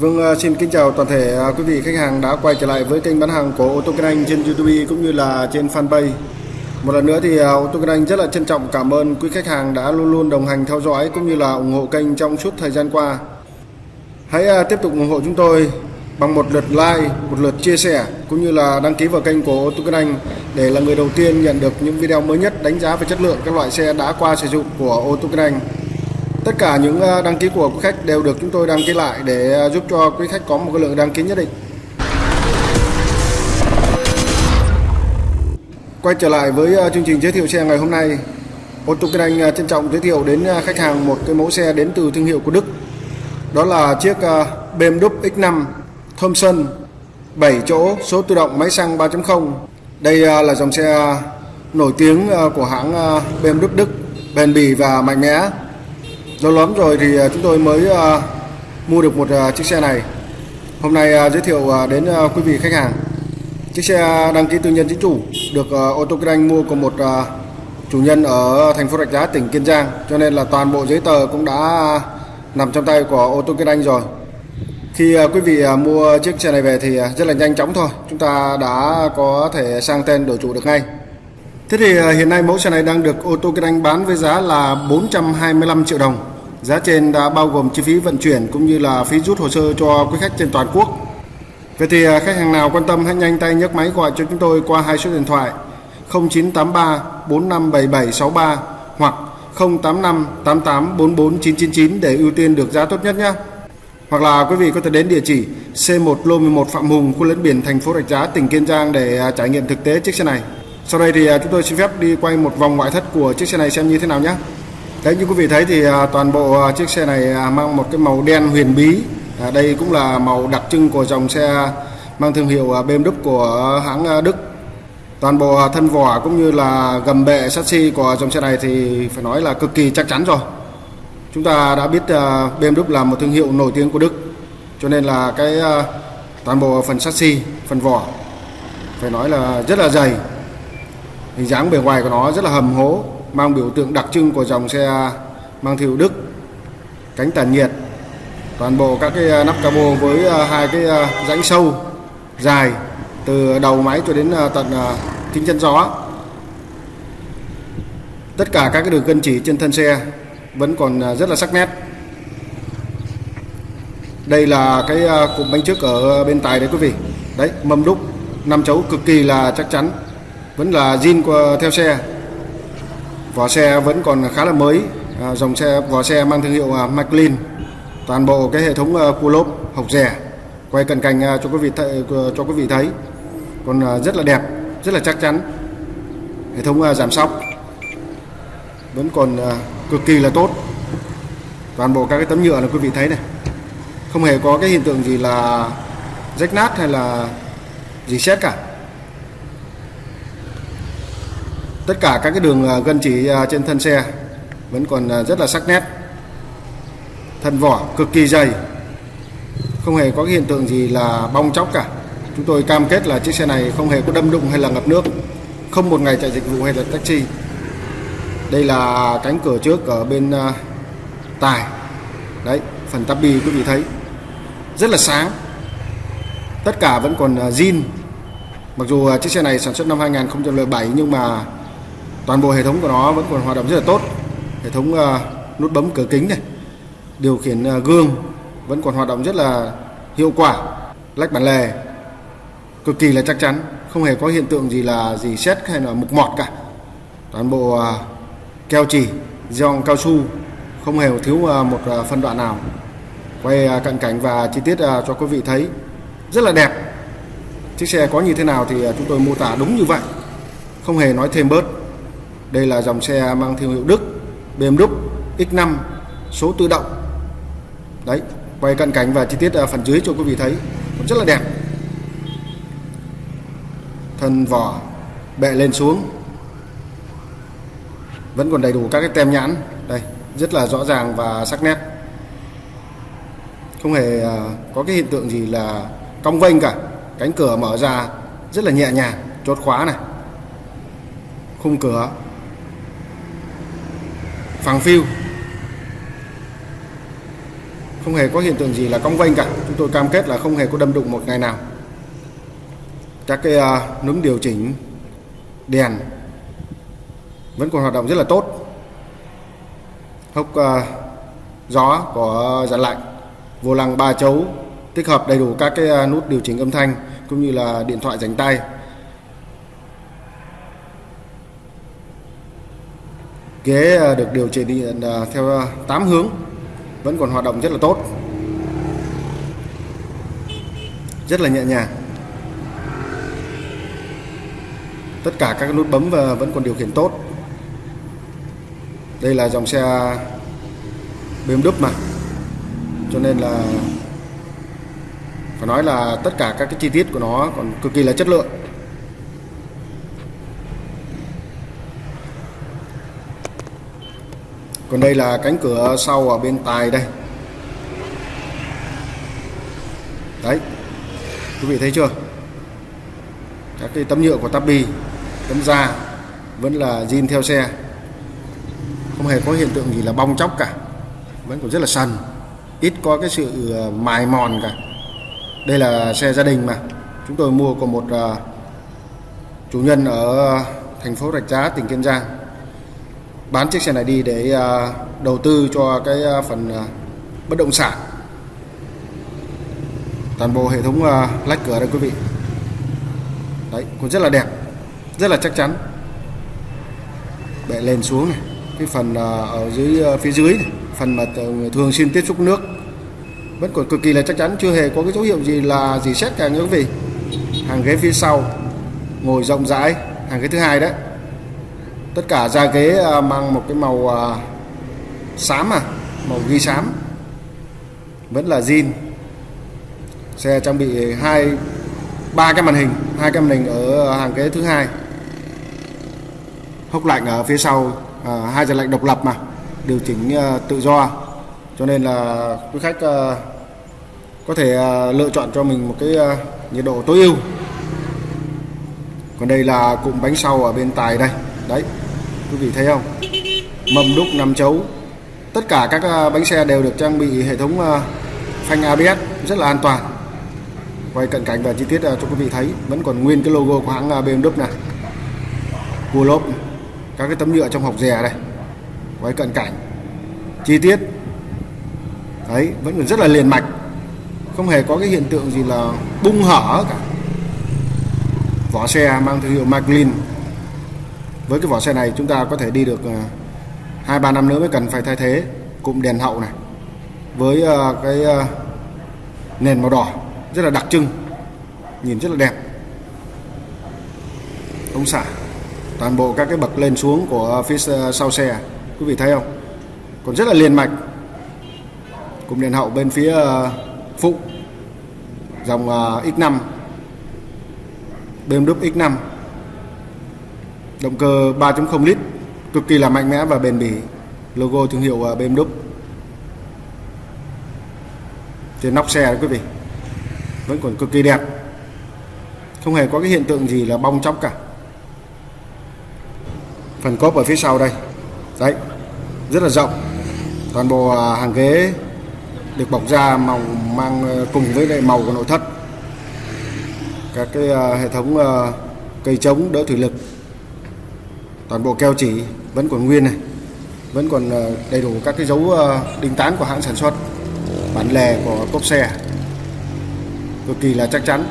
Vâng, à, xin kính chào toàn thể à, quý vị khách hàng đã quay trở lại với kênh bán hàng của ô tô Kinh Anh trên YouTube cũng như là trên fanpage. Một lần nữa thì à, ô tô Kinh Anh rất là trân trọng cảm ơn quý khách hàng đã luôn luôn đồng hành theo dõi cũng như là ủng hộ kênh trong suốt thời gian qua. Hãy tiếp tục ủng hộ chúng tôi bằng một lượt like, một lượt chia sẻ cũng như là đăng ký vào kênh của ô tô Kinh Anh để là người đầu tiên nhận được những video mới nhất đánh giá về chất lượng các loại xe đã qua sử dụng của ô tô Kinh Anh. Tất cả những ờ, đăng ký của quý khách đều được chúng tôi đăng ký lại để ờ, giúp cho quý khách có một cái lượng đăng ký nhất định. Quay trở lại với ờ, chương trình giới thiệu xe ngày hôm nay. Ô tô Kinh Anh trân trọng giới thiệu đến khách hàng một cái mẫu xe đến từ thương hiệu của Đức. Đó là chiếc BMW X5 Thomson 7 chỗ số tự động máy xăng 3.0. Đây là dòng xe nổi tiếng của hãng BMW Đức, bền bỉ và mạnh mẽ lâu lắm rồi thì à, chúng tôi mới à, mua được một à, chiếc xe này. Hôm nay giới thiệu đến quý vị khách hàng. Chiếc xe đăng ký tư nhân chính chủ được ô tô kinh anh mua của một chủ nhân ở thành phố rạch giá, tỉnh kiên giang. Cho nên là toàn bộ giấy tờ cũng đã nằm trong tay của ô tô kinh anh rồi. Khi quý vị mua chiếc xe này về thì rất là nhanh chóng thôi. Chúng ta đã có thể sang tên đổi chủ được ngay. Thế thì à, hiện nay mẫu xe này đang được ô tô Kinh Anh bán với giá là 425 triệu đồng. Giá trên đã bao gồm chi phí vận chuyển cũng như là phí rút hồ sơ cho quý khách trên toàn quốc. Vậy thì à, khách hàng nào quan tâm hãy nhanh tay nhấc máy gọi cho chúng tôi qua hai số điện thoại 0983 457763 hoặc 085 88 44 999 để ưu tiên được giá tốt nhất nhé. Hoặc là quý vị có thể đến địa chỉ C1 Lô 11 Phạm Hùng, khu lẫn biển thành phố Rạch Giá, tỉnh Kiên Giang để à, trải nghiệm thực tế chiếc xe này. Sau đây thì à, chúng tôi xin phép đi quay một vòng ngoại thất của chiếc xe này xem như thế nào nhé. Đấy như quý vị thấy thì à, toàn bộ à, chiếc xe này mang một cái màu đen huyền bí. À, đây cũng là màu đặc trưng của dòng xe mang thương hiệu BMW của hãng Đức. Toàn bộ thân vỏ cũng như là gầm bệ chassis của dòng xe này thì phải nói là cực kỳ chắc chắn rồi. Chúng ta đã biết BMW là một thương hiệu nổi tiếng của Đức. Cho nên là cái toàn bộ phần chassis, phần vỏ phải nói là rất là dày hình dáng bề ngoài của nó rất là hầm hố, mang biểu tượng đặc trưng của dòng xe mang thiệu Đức, cánh tản nhiệt, toàn bộ các cái à, nắp cabo với à, hai cái à, rãnh sâu dài từ đầu máy cho đến tận kính chân gió. Tất cả các cái đường cân chỉ trên thân xe vẫn còn rất là sắc nét. Đây là cái cụm bánh trước ở bên tài đấy quý vị. Đấy, mâm đúc, năm chấu cực kỳ là chắc chắn vẫn là zin qua theo xe. Vỏ xe vẫn còn khá là mới. À, dòng xe vỏ xe mang thương hiệu à, toàn bộ cái hệ thống à, cua lốp hộc rẻ. Quay cận cảnh à, cho quý vị thấy, à, cho quý vị thấy. Còn à, rất là đẹp rất là chắc chắn. Hệ thống à, giảm sóc. Vẫn còn à, cực kỳ là tốt. Toàn bộ các cái tấm nhựa là quý vị thấy này. Không hề có cái hiện tượng gì là rách nát hay là gì xét cả. Tất cả các cái đường à, gân chỉ à, trên thân xe vẫn còn à, rất là sắc nét. Thân vỏ cực kỳ dày. Không hề có cái hiện tượng gì là bong chóc cả. Chúng tôi cam kết là chiếc xe này không hề có đâm đụng hay là ngập nước. Không một ngày chạy dịch vụ hay là taxi. Đây là cánh cửa trước ở bên tài. Đấy, phần tabi quý vị thấy. Rất là sáng. Tất cả vẫn còn zin. Mặc dù chiếc xe này sản xuất năm 2007 nhưng mà toàn bộ hệ thống của nó vẫn còn hoạt động rất là tốt. Hệ thống uh, nút bấm cửa kính này điều khiển uh, gương vẫn còn hoạt động rất là hiệu quả lách bản lề cực kỳ là chắc chắn không hề có hiện tượng gì là gì xét hay là mục mọt cả. Toàn bộ uh, keo chỉ giòn cao su không hề thiếu uh, một uh, phân đoạn nào. Quay uh, cận cảnh và chi tiết uh, cho quý vị thấy rất là đẹp. Chiếc xe có như thế nào thì uh, chúng tôi mô tả đúng như vậy. Không hề nói thêm bớt đây là dòng xe mang thương hiệu Đức, BMW X5 số tự động. Đấy, quay cận cảnh và chi tiết ở phần dưới cho quý vị thấy rất là đẹp. Thân vỏ bệ lên xuống. Vẫn còn đầy đủ các cái tem nhãn. Đây, rất là rõ ràng và sắc nét. Không hề à, có cái hiện tượng gì là cong vênh cả. Cánh cửa mở ra rất là nhẹ nhàng, chốt khóa này. Khung cửa phẳng phiu. Không hề có hiện tượng gì là cong vênh cả. Chúng tôi cam kết là không hề có đâm đụng một ngày nào. Các cái uh, núm điều chỉnh đèn vẫn còn hoạt động rất là tốt. Hốc uh, gió của dàn lạnh vô lăng ba chấu tích hợp đầy đủ các cái à, nút điều chỉnh âm thanh cũng như là điện thoại dành tay. Ghế à, được điều chỉnh à, theo à, 8 hướng, vẫn còn hoạt động rất là tốt. Rất là nhẹ nhàng. Tất cả các nút bấm và vẫn còn điều khiển tốt. Đây là dòng xe BMW mà. Cho nên là, phải nói là tất cả các cái chi tiết của nó còn cực kỳ là chất lượng. Còn đây là cánh cửa sau ở bên tài đây. Đấy quý vị thấy chưa? Các cái tấm nhựa của tabi tấm da vẫn là zin theo xe. Không hề có hiện tượng gì là bong chóc cả. Vẫn còn rất là sần ít có cái sự ờ, mài mòn cả. Đây là xe gia đình mà. Chúng tôi mua của một uh, chủ nhân ở thành phố Rạch Giá tỉnh Kiên Giang bán chiếc xe này đi để à, đầu tư cho cái à, phần à, bất động sản. Toàn bộ hệ thống lách cửa đây quý vị. Đấy cũng rất là đẹp rất là chắc chắn. Bệ lên xuống này cái phần ở dưới phía dưới này, phần mà thường xuyên tiếp xúc nước. Vẫn còn cực kỳ là chắc chắn chưa hề có cái dấu hiệu gì là gì xét cả những quý vị. Hàng ghế phía sau ngồi rộng rãi hàng ghế thứ hai đấy tất cả da ghế à, mang một cái màu à, xám à màu ghi xám. Vẫn là zin xe trang bị hai ba cái màn hình hai cái màn hình ở hàng ghế thứ hai. Hốc lạnh ở phía sau à, hai dàn lạnh độc lập mà điều chỉnh à, tự do. Cho nên là quý khách có thể lựa chọn cho mình một cái nhiệt độ tối ưu. Còn đây là cụm bánh sau ở bên tài đây. Đấy quý vị thấy không? Mâm đúc nằm chấu. Tất cả các à, bánh xe đều được trang bị hệ thống à, phanh ABS rất là an toàn. Quay cận cảnh và chi tiết à, cho quý vị thấy. Vẫn còn nguyên cái logo của hãng BMW này. Cua lốp, các cái tấm nhựa trong hộc rè đây. Quay cận cảnh. Chi tiết. Đấy, vẫn còn rất là liền mạch. Không hề có cái hiện tượng gì là bung hở cả. Vỏ xe mang thương hiệu Maglin với cái vỏ xe này chúng ta có thể đi được ờ, hai, ba năm nữa mới cần phải thay thế. Cụm đèn hậu này, với ờ, cái ờ, nền màu đỏ rất là đặc trưng, nhìn rất là đẹp. Ống xả, toàn bộ các cái bậc lên xuống của phía sau xe, quý vị thấy không? Còn rất là liền mạch. Cụm đèn hậu bên phía phụ, dòng X5 BMW X5 động cơ 3.0 lít, cực kỳ là mạnh mẽ và bền bỉ. Logo thương hiệu à, BMW trên nóc xe đó quý vị, vẫn còn cực kỳ đẹp. Không hề có cái hiện tượng gì là bong chóc cả. Phần cốp ở phía sau đây. Đấy, rất là rộng. Toàn bộ à, hàng ghế được bọc da màu mang à, cùng với lại màu của nội thất. Các cái hệ thống cây chống đỡ thủy lực toàn bộ keo chỉ vẫn còn nguyên này, vẫn còn ờ, đầy đủ các cái dấu ờ, đinh tán của hãng sản xuất, bản lề của cốp xe. Cực kỳ là chắc chắn.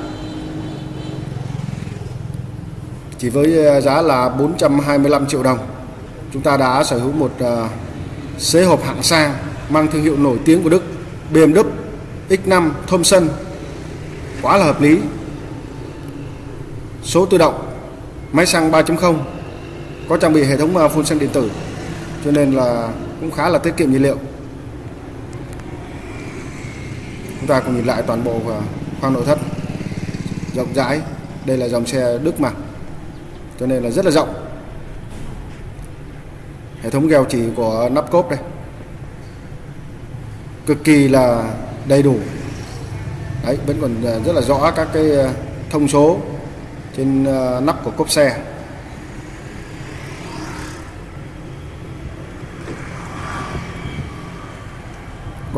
Chỉ với ờ, giá là 425 triệu đồng, chúng ta đã sở hữu một xế hộp hạng sang mang thương hiệu nổi tiếng của Đức BMW X5 Thomson. Quá là hợp lý. Số tự động, máy xăng 3.0 có trang bị hệ thống à, phun xăng điện tử, cho nên là cũng khá là tiết kiệm nhiên liệu. Chúng ta cùng nhìn lại toàn bộ à, khoang nội thất. Rộng rãi, đây là dòng xe Đức mà, cho nên là rất là rộng. Hệ thống gheo chỉ của nắp cốp đây. Cực kỳ là đầy đủ. Đấy, vẫn còn à, rất là rõ các cái thông số trên nắp của cốp xe.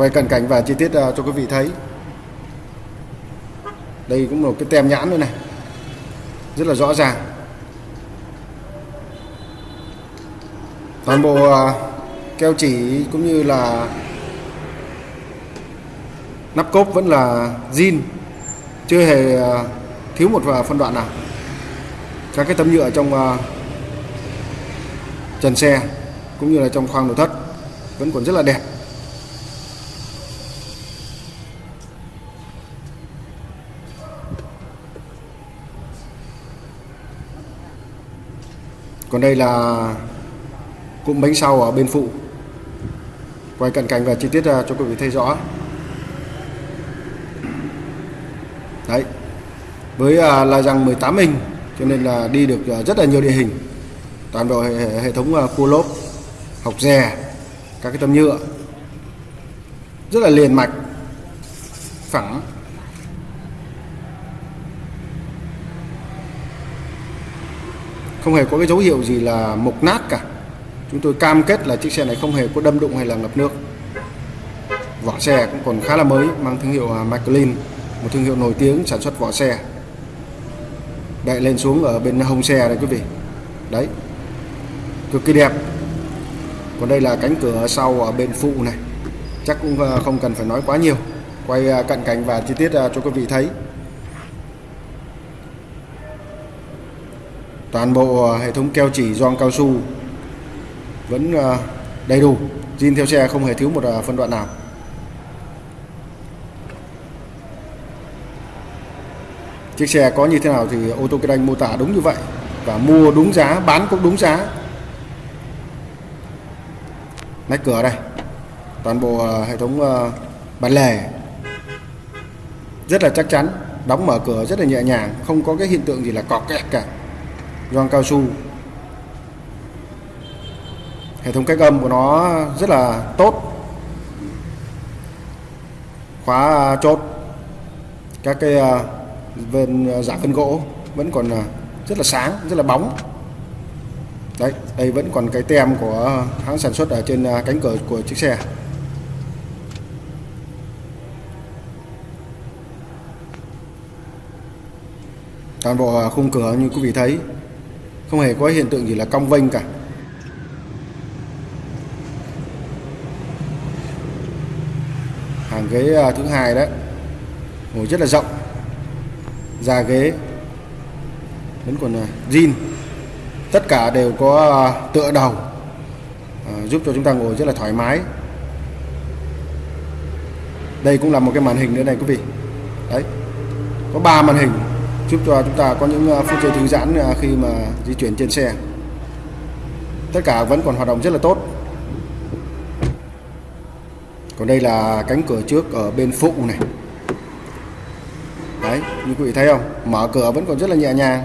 Quay cận cảnh và chi tiết uh, cho quý vị thấy. Đây cũng một cái tem nhãn nữa này. Rất là rõ ràng. Toàn bộ uh, keo chỉ cũng như là nắp cốp vẫn là zin. Chưa hề uh, thiếu một phân đoạn nào. Các cái tấm nhựa trong uh, trần xe cũng như là trong khoang nội thất vẫn còn rất là đẹp. Còn đây là cụm bánh sau ở bên phụ. Quay cận cảnh và chi tiết à, cho quý vị thấy rõ. Đấy. Với à, uh, la răng 18 inch cho nên là đi được à, rất là nhiều địa hình. Toàn bộ hệ, hệ thống cua lốp học rè các cái tấm nhựa. Rất là liền mạch phẳng. Không hề có cái dấu hiệu gì là mục nát cả. Chúng tôi cam kết là chiếc xe này không hề có đâm đụng hay là ngập nước. Vỏ xe cũng còn khá là mới, mang thương hiệu à, McLean một thương hiệu nổi tiếng sản xuất vỏ xe. Đậy lên xuống ở bên hông xe đây quý vị. Đấy. Cực kỳ đẹp. Còn đây là cánh cửa sau ở bên phụ này. Chắc cũng à, không cần phải nói quá nhiều. Quay à, cận cảnh và chi tiết cho quý vị thấy. Toàn bộ ờ, hệ thống keo chỉ gioăng cao su vẫn ờ, đầy đủ. Zin theo xe không hề thiếu một ờ, phân đoạn nào. Chiếc xe có như thế nào thì ô tô kinh anh mô tả đúng như vậy và mua đúng giá, bán cũng đúng giá. Nách cửa đây. Toàn bộ hệ thống bản lề rất là chắc chắn, đóng mở cửa rất là nhẹ nhàng, không có cái hiện tượng gì là cọt kẹt cả gioăng cao su. Hệ thống cách âm của nó rất là tốt. Khóa à, chốt. Các cái à, à, vân giả phân gỗ vẫn còn rất là sáng, rất là bóng. Đấy, đây vẫn còn cái tem của hãng sản xuất ở trên cánh cửa của chiếc xe. Toàn bộ khung cửa như quý vị thấy không hề có hiện tượng gì là cong vênh cả. Hàng ghế à, thứ hai đấy. Ngồi rất là rộng. Da ghế. Vẫn còn à, zin tất cả đều có à, tựa đầu. Giúp cho chúng ta ngồi rất là thoải mái. Đây cũng là một cái màn hình nữa này, quý vị. Đấy. Có ba màn hình giúp cho chúng ta có những ờ, phút giây thư giãn ờ, khi mà di chuyển trên xe. Tất cả vẫn còn hoạt động rất là tốt. Còn đây là cánh cửa trước ở bên phụ này. Đấy, như quý vị thấy không? Mở cửa vẫn còn rất là nhẹ nhàng.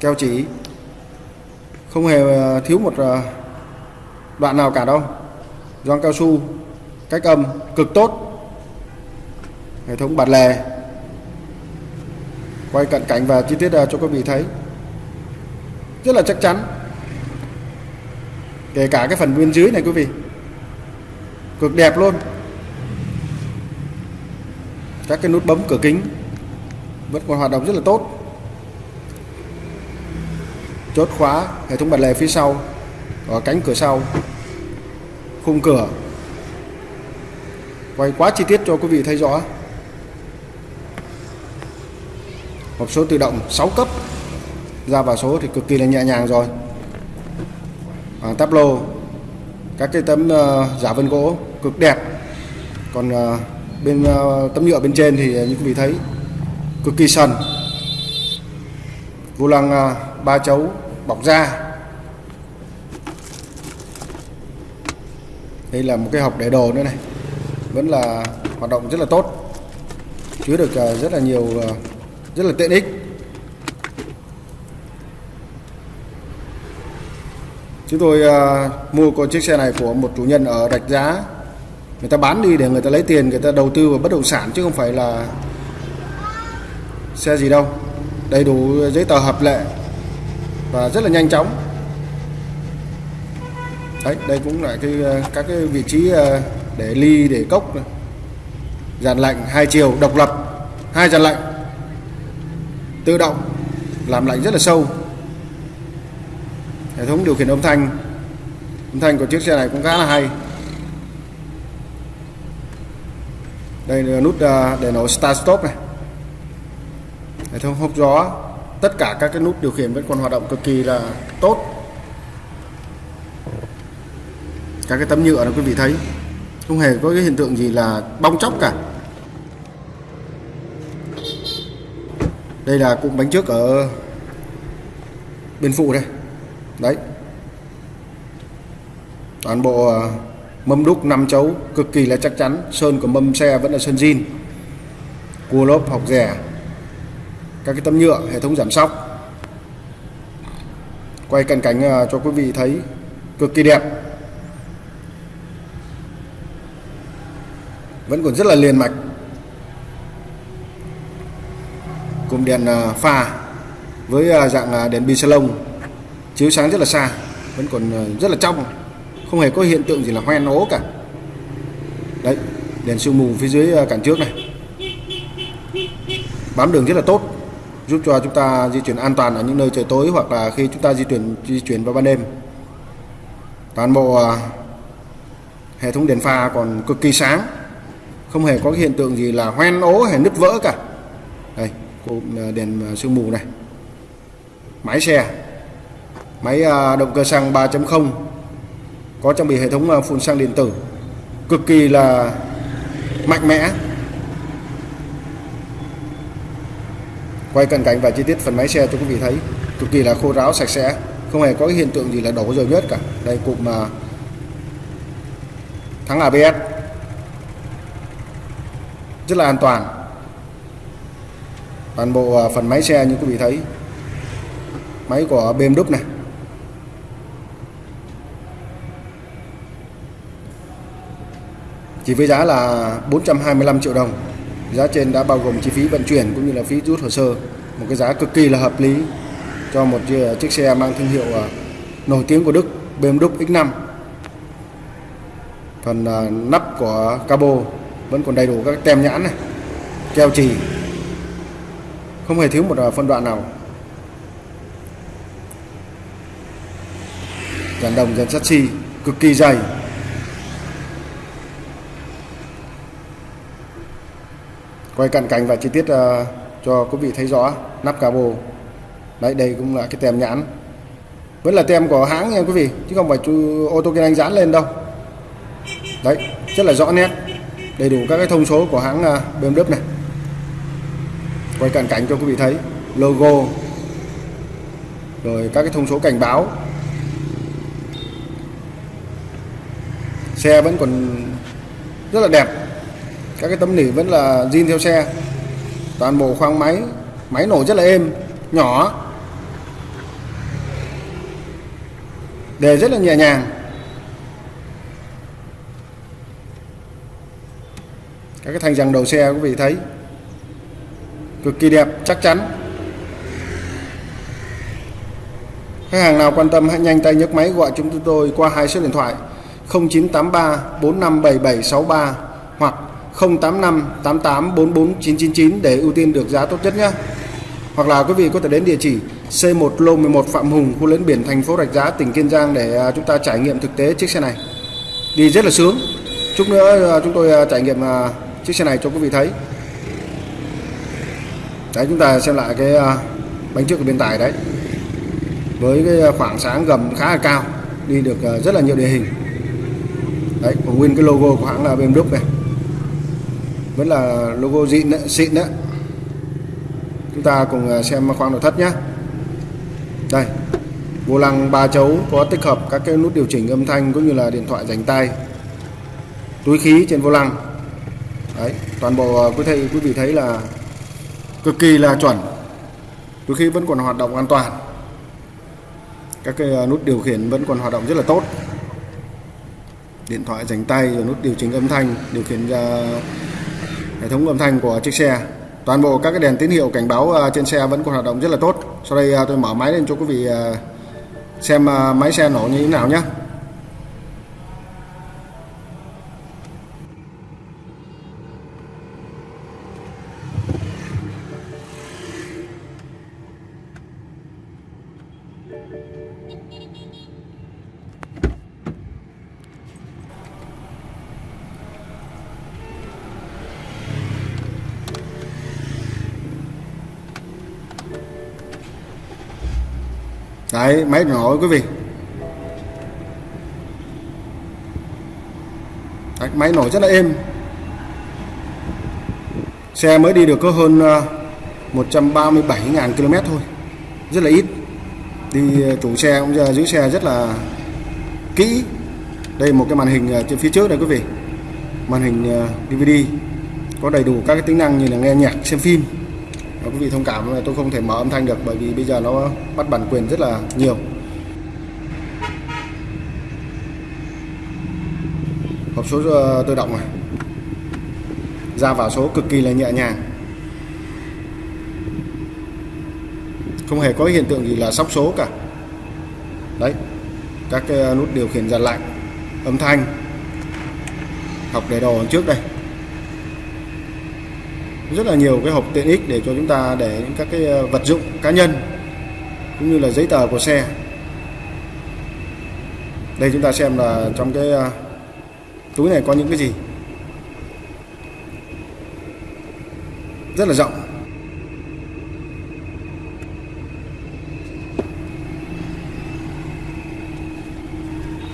Keo chỉ không hề ờ, thiếu một đoạn nào cả đâu. Gioăng cao su, cách âm cực tốt hệ thống bản lề. Quay cận cảnh và chi tiết à, cho quý vị thấy. Rất là chắc chắn. Kể cả cái phần bên dưới này, quý vị. Cực đẹp luôn. Các cái nút bấm cửa kính vẫn còn hoạt động rất là tốt. Chốt khóa hệ thống bật lề phía sau, ở cánh cửa sau, khung cửa. Quay quá chi tiết cho quý vị thấy rõ. Hộp số tự động 6 cấp. Ra vào số thì cực kỳ là nhẹ nhàng rồi. À, táp lô các cái tấm uh, giả vân gỗ cực đẹp. Còn uh, bên uh, tấm nhựa bên trên thì như quý vị thấy cực kỳ sần. Vô lăng uh, ba chấu bọc da. Đây là một cái hộp để đồ nữa này. Vẫn là hoạt động rất là tốt. Chứa được uh, rất là nhiều uh, rất là tiện ích. Chúng tôi uh, mua con chiếc xe này của một chủ nhân ở rạch giá. Người ta bán đi để người ta lấy tiền người ta đầu tư vào bất động sản chứ không phải là xe gì đâu. Đầy đủ giấy tờ hợp lệ và rất là nhanh chóng. Đấy đây cũng là cái à, các cái vị trí à, để ly để cốc này. dàn lạnh hai chiều độc lập hai dàn lạnh tự động, làm lạnh rất là sâu. Hệ thống điều khiển âm thanh âm thanh của chiếc xe này cũng khá là hay. Đây là nút à, để nổ start stop này. Hệ thống hốc gió, tất cả các cái nút điều khiển vẫn còn hoạt động cực kỳ là tốt. Các cái tấm nhựa đó quý vị thấy, không hề có cái hiện tượng gì là bong chóc cả. Đây là cụm bánh trước ở bên phụ đây. Đấy. Toàn bộ à, mâm đúc 5 chấu cực kỳ là chắc chắn. Sơn của mâm xe vẫn là sơn zin. Cua lốp học rẻ. Các cái tấm nhựa, hệ thống giảm sóc. Quay cận cảnh à, cho quý vị thấy cực kỳ đẹp. Vẫn còn rất là liền mạch. Cụm đèn à, pha với à, dạng à, đèn bi salon. Chiếu sáng rất là xa, vẫn còn rất là trong, không hề có hiện tượng gì là hoen ố cả. Đấy, đèn sương mù phía dưới cản trước này. Bám đường rất là tốt, giúp cho chúng ta di chuyển an toàn ở những nơi trời tối hoặc là khi chúng ta di chuyển di chuyển vào ban đêm. Toàn bộ hệ thống đèn pha còn cực kỳ sáng, không hề có hiện tượng gì là hoen ố hay nứt vỡ cả cụm à, đèn à, sương mù này. Máy xe, máy à, động cơ xăng 3.0 có trang bị hệ thống phun xăng điện tử, cực kỳ là mạnh mẽ. Quay cận cảnh và chi tiết phần máy xe cho quý vị thấy, cực kỳ là khô ráo, sạch sẽ, không hề có cái hiện tượng gì là đổ dầu nhớt cả. Đây cụm mà thắng ABS rất là an toàn toàn bộ à, phần máy xe như quý vị thấy. Máy của BMW này. Chỉ với giá là 425 triệu đồng. Giá trên đã bao gồm chi phí vận chuyển cũng như là phí rút hồ sơ. Một cái giá cực kỳ là hợp lý cho một à, chiếc xe mang thương hiệu à, nổi tiếng của Đức BMW X5 phần nắp của cabo vẫn còn đầy đủ các tem nhãn này, keo chỉ không hề thiếu một à, phân đoạn nào. Dàn đồng dàn sắt cực kỳ dày. Quay cận cảnh và chi tiết uh, cho quý vị thấy rõ nắp cabo. Đấy đây cũng là cái tem nhãn. Vẫn là tem của hãng nha quý vị chứ không phải chú ô tô kinh anh dán lên đâu. Đấy rất là rõ nét đầy đủ các cái thông số của hãng uh, BMW này quay cận cảnh cho quý vị thấy. Logo. Rồi các cái thông số cảnh báo. Xe vẫn còn rất là đẹp. Các cái tấm nỉ vẫn là zin theo xe. Toàn bộ khoang máy máy nổ rất là êm, nhỏ. Đề rất là nhẹ nhàng. Các cái thanh rằng đầu xe quý vị thấy cực kỳ đẹp chắc chắn khách hàng nào quan tâm hãy nhanh tay nhấc máy gọi chúng tôi qua hai số điện thoại 0983 457763 hoặc 085 88 44 999 để ưu tiên được giá tốt nhất nhé. Hoặc là quý vị có thể đến địa chỉ C1 Lô 11 Phạm Hùng, khu lấn biển thành phố Rạch Giá, tỉnh Kiên Giang để à, chúng ta trải nghiệm thực tế chiếc xe này. Đi rất là sướng. Chút nữa à, chúng tôi à, trải nghiệm chiếc xe này cho quý vị thấy. Đấy chúng ta xem lại cái à, bánh trước của bên tài đấy. Với cái à, khoảng sáng gầm khá là cao, đi được à, rất là nhiều địa hình. Đấy, còn nguyên cái logo của hãng là BMW này. Vẫn là logo xịn đấy, xịn đấy. Chúng ta cùng xem khoang nội thất nhé đây vô lăng ba chấu có tích hợp các cái nút điều chỉnh âm thanh cũng như là điện thoại dành tay. Túi khí trên vô lăng. Đấy toàn bộ quý thầy quý vị thấy là cực kỳ là chuẩn. Đôi khi vẫn còn hoạt động an toàn. Các cái à, nút điều khiển vẫn còn hoạt động rất là tốt. Điện thoại dành tay rồi nút điều chỉnh âm thanh, điều khiển hệ thống âm thanh của chiếc xe. Toàn bộ các cái đèn tín hiệu cảnh báo à, trên xe vẫn còn hoạt động rất là tốt. Sau đây à, tôi mở máy lên cho quý vị xem máy xe nổ như thế nào nhé. Đấy máy nổ quý vị. Đấy, máy nổ rất là êm. Xe mới đi được có hơn à, 137.000 km thôi rất là ít. Đi à, chủ xe cũng giờ giữ xe rất là kỹ. Đây một cái màn hình à, trên phía trước đây quý vị. Màn hình DVD có đầy đủ các cái tính năng như là nghe nhạc xem phim quý vị thông cảm là tôi không thể mở âm thanh được bởi vì bây giờ nó bắt bản quyền rất là nhiều. Hộp số ờ, tự động này. Ra vào số cực kỳ là nhẹ nhàng. Không hề có hiện tượng gì là sóc số cả. Đấy, các cái nút điều khiển giật lạnh âm thanh. Học để đồ trước đây rất là nhiều cái hộp tiện ích để cho chúng ta để những các cái ờ, vật dụng cá nhân, cũng như là giấy tờ của xe. Đây chúng ta xem là trong cái ờ, túi này có những cái gì. Rất là rộng.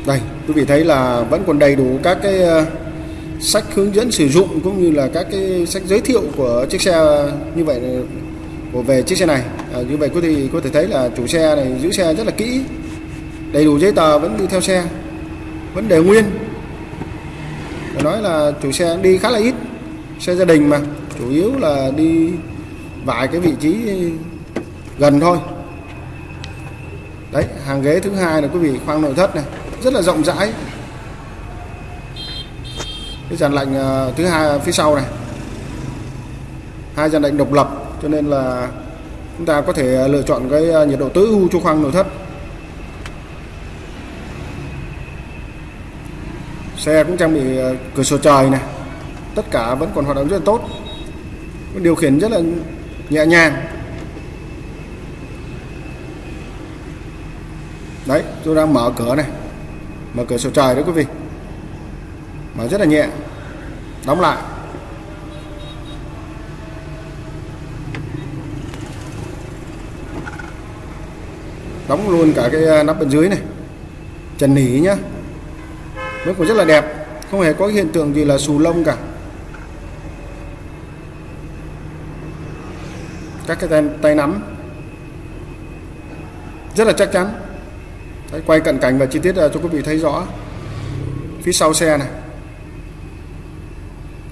Đây, quý vị thấy là vẫn còn đầy đủ các cái ờ, sách hướng dẫn sử dụng cũng như là các cái sách giới thiệu của chiếc xe như vậy của về chiếc xe này. À, như vậy có thì có thể thấy là chủ xe này giữ xe rất là kỹ đầy đủ giấy tờ vẫn đi theo xe vẫn để nguyên. Phải nói là chủ xe đi khá là ít xe gia đình mà chủ yếu là đi vài cái vị trí gần thôi. Đấy hàng ghế thứ hai là quý vị khoang nội thất này rất là rộng rãi cái dàn lạnh ờ, thứ hai phía sau này. Hai dàn lạnh độc lập, cho nên là chúng ta có thể ờ, lựa chọn cái ờ, nhiệt độ tối ưu cho khoang nội thất. Xe cũng trang bị cửa sổ trời này. Tất cả vẫn còn hoạt động rất là tốt. Điều khiển rất là nhẹ nhàng. Đấy, tôi đang mở cửa này. Mở cửa sổ trời đấy quý vị mở rất là nhẹ. Đóng lại. Đóng luôn cả cái à, nắp bên dưới này. Trần nỉ nhá. Nó cũng rất là đẹp. Không hề có hiện tượng gì là xù lông cả. Các cái tay, tay nắm. Rất là chắc chắn. Đấy, quay cận cảnh và chi tiết à, cho quý vị thấy rõ. Phía sau xe này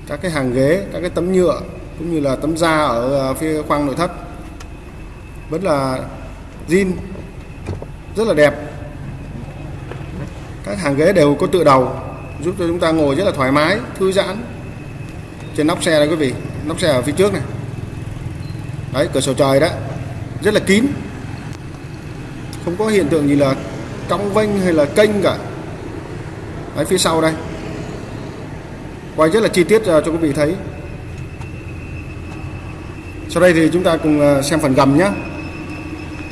các cái hàng ghế, các cái tấm nhựa, cũng như là tấm da ở à, phía khoang nội thất. Vẫn là zin rất là đẹp. Các hàng ghế đều có tựa đầu, giúp cho chúng ta ngồi rất là thoải mái, thư giãn. Trên nóc xe đây quý vị, nóc xe ở phía trước này. Đấy, cửa sổ trời đó, rất là kín. Không có hiện tượng gì là cong vênh hay là kênh cả. Đấy, phía sau đây. Vâng, quay rất là chi tiết ờ, cho quý vị thấy. Sau đây thì chúng ta cùng ờ, xem phần gầm nhé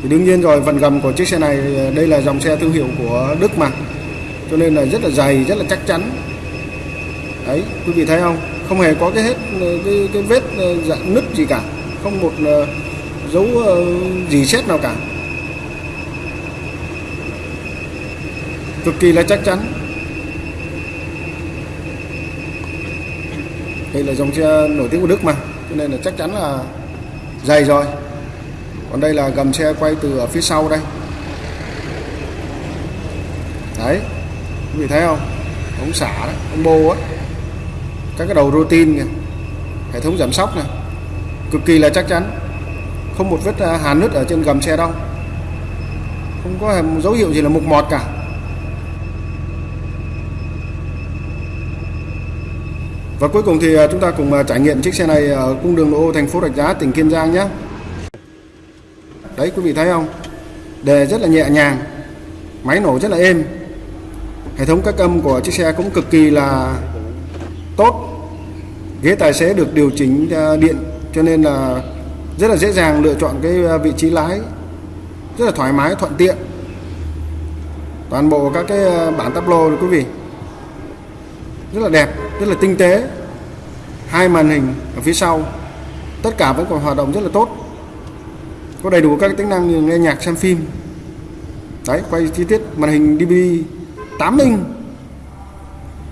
thì đương nhiên rồi phần gầm của chiếc xe này ờ, đây là dòng xe thương hiệu của Đức mà. Cho nên là rất là dày rất là chắc chắn. Đấy quý vị thấy không? Không hề có cái hết cái, cái vết dạng nứt gì cả. Không một dấu gì xét nào cả. Cực kỳ là chắc chắn. Đây là dòng xe nổi tiếng của Đức mà cho nên là chắc chắn là dày rồi. Còn đây là gầm xe quay từ ở phía sau đây. Đấy quý vị thấy không? Ống xả đấy, ống bô á. Các cái đầu routine kìa hệ thống giảm sóc này cực kỳ là chắc chắn. Không một vết à, hàn nứt ở trên gầm xe đâu. Không có dấu hiệu gì là mục mọt cả. Và cuối cùng thì à, chúng ta cùng à, trải nghiệm chiếc xe này ở cung đường lộ ô thành phố Rạch Giá, tỉnh Kiên Giang nhé. Đấy quý vị thấy không? Đề rất là nhẹ nhàng, máy nổ rất là êm. Hệ thống các âm của chiếc xe cũng cực kỳ là tốt. Ghế tài xế được điều chỉnh à, điện cho nên là rất là dễ dàng lựa chọn cái vị trí lái rất là thoải mái thuận tiện toàn bộ các cái bản tắp lô quý vị rất là đẹp rất là tinh tế. Hai màn hình ở phía sau. Tất cả vẫn còn hoạt động rất là tốt. Có đầy đủ các tính năng như nghe nhạc, xem phim. Đấy, quay chi tiết, màn hình DVD 8 inch.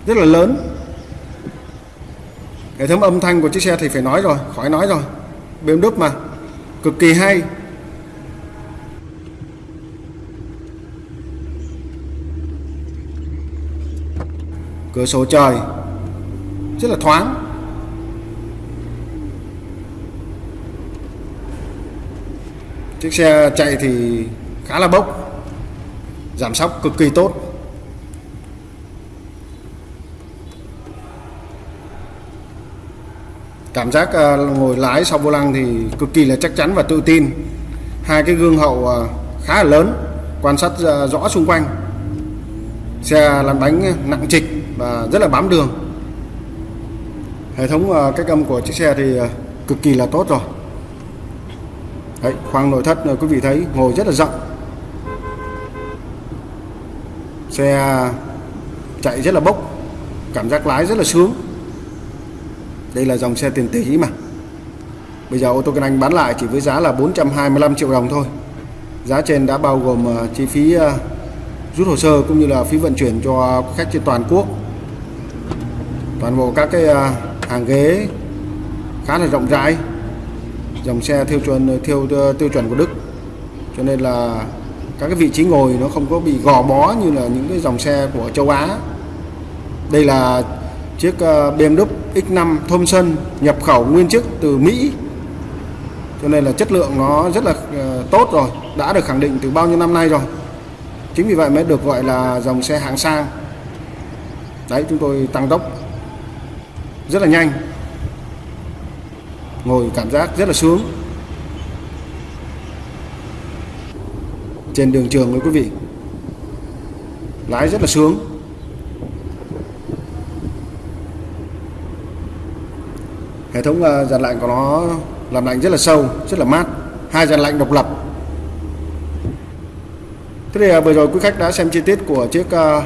Rất là lớn. Hệ thống âm thanh của chiếc xe thì phải nói rồi, khỏi nói rồi. BMW mà. Cực kỳ hay. Cửa sổ trời rất là thoáng. Chiếc xe chạy thì khá là bốc, giảm sóc cực kỳ tốt. Cảm giác à, ngồi lái sau vô lăng thì cực kỳ là chắc chắn và tự tin. Hai cái gương hậu à, khá là lớn, quan sát à, rõ xung quanh. Xe lăn bánh nặng trịch và rất là bám đường hệ thống ờ, cách âm của chiếc xe thì ờ, cực kỳ là tốt rồi. Đấy, khoang nội thất ờ, quý vị thấy ngồi rất là rộng. Xe chạy rất là bốc cảm giác lái rất là sướng. Đây là dòng xe tiền tỷ mà. Bây giờ ô tô kinh anh bán lại chỉ với giá là 425 triệu đồng thôi. Giá trên đã bao gồm chi phí rút hồ sơ cũng như là phí vận chuyển cho khách trên toàn quốc. Toàn bộ các cái hàng ghế khá là rộng rãi. Dòng xe theo chuẩn, theo ờ, tiêu chuẩn của Đức. Cho nên là các cái vị trí ngồi nó không có bị gò bó như là những cái dòng xe của châu Á. Đây là chiếc ờ, BMW X5 Thomson nhập khẩu nguyên chiếc từ Mỹ. Cho nên là chất lượng nó rất là ờ, tốt rồi, đã được khẳng định từ bao nhiêu năm nay rồi. Chính vì vậy mới được gọi là dòng xe hạng sang. Đấy, chúng tôi tăng tốc rất là nhanh. Ngồi cảm giác rất là sướng. Trên đường trường với quý vị lái rất là sướng. Hệ thống uh, dàn lạnh của nó làm lạnh rất là sâu rất là mát. Hai dàn lạnh độc lập. Thế thì ờ, vừa rồi quý khách đã xem chi tiết của chiếc ờ,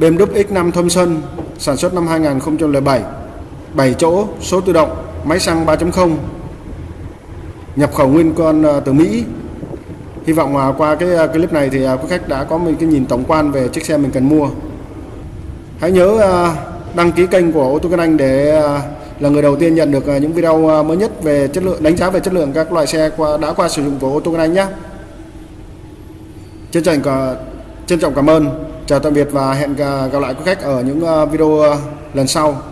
BMW X5 Thomson sản xuất năm 2007 7 chỗ, số tự động, máy xăng 3.0 nhập khẩu nguyên con ờ, từ Mỹ hy vọng ờ, qua cái ờ, clip này thì quý khách đã có một cái nhìn tổng quan về chiếc xe mình cần mua hãy nhớ đăng ký kênh của ô tô Kinh Anh để là người đầu tiên nhận được những video mới nhất về chất lượng, đánh giá về chất lượng các loại xe qua, đã qua sử dụng của ô tô Anh nhé. Trân trọng trân trọng cảm ơn. Chào tạm biệt và hẹn gặp lại quý khách ở những ờ, video ờ, lần sau.